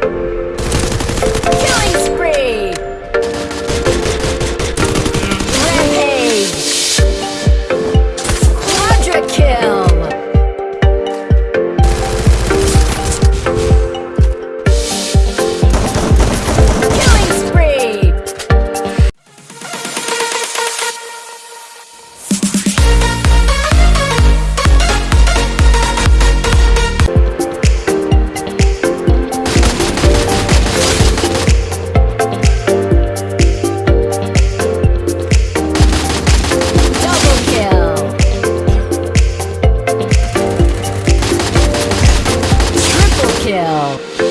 Killing Triple!